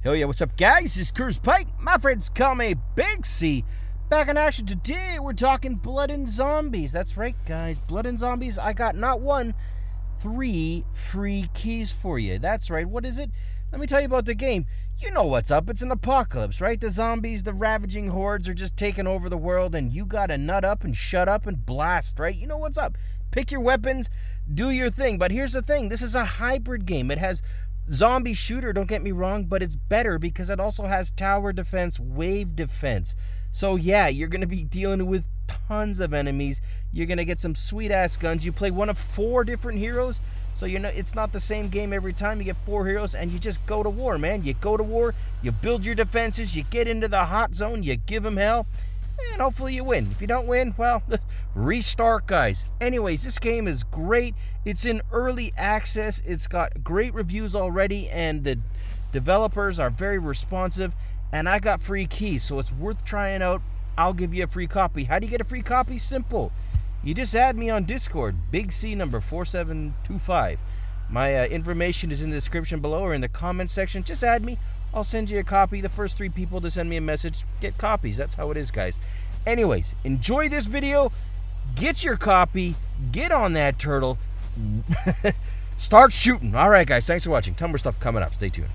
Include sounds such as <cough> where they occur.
Hell yeah, what's up, guys? This is Cruz Pike. My friends call me Big C. Back in action today, we're talking Blood and Zombies. That's right, guys. Blood and Zombies. I got not one, three free keys for you. That's right. What is it? Let me tell you about the game. You know what's up. It's an apocalypse, right? The zombies, the ravaging hordes are just taking over the world, and you gotta nut up and shut up and blast, right? You know what's up. Pick your weapons, do your thing. But here's the thing this is a hybrid game. It has zombie shooter, don't get me wrong, but it's better because it also has tower defense, wave defense. So yeah, you're going to be dealing with tons of enemies. You're going to get some sweet ass guns. You play one of four different heroes. So you know it's not the same game every time. You get four heroes and you just go to war, man. You go to war, you build your defenses, you get into the hot zone, you give them hell, and hopefully you win. If you don't win, well, <laughs> restart, guys. Anyways, this game is great. It's in early access. It's got great reviews already, and the developers are very responsive. And I got free keys, so it's worth trying out. I'll give you a free copy. How do you get a free copy? Simple. You just add me on Discord, Big C number 4725. My uh, information is in the description below or in the comment section. Just add me. I'll send you a copy. The first three people to send me a message get copies. That's how it is, guys. Anyways, enjoy this video. Get your copy. Get on that turtle. <laughs> Start shooting. All right, guys. Thanks for watching. Ton more stuff coming up. Stay tuned.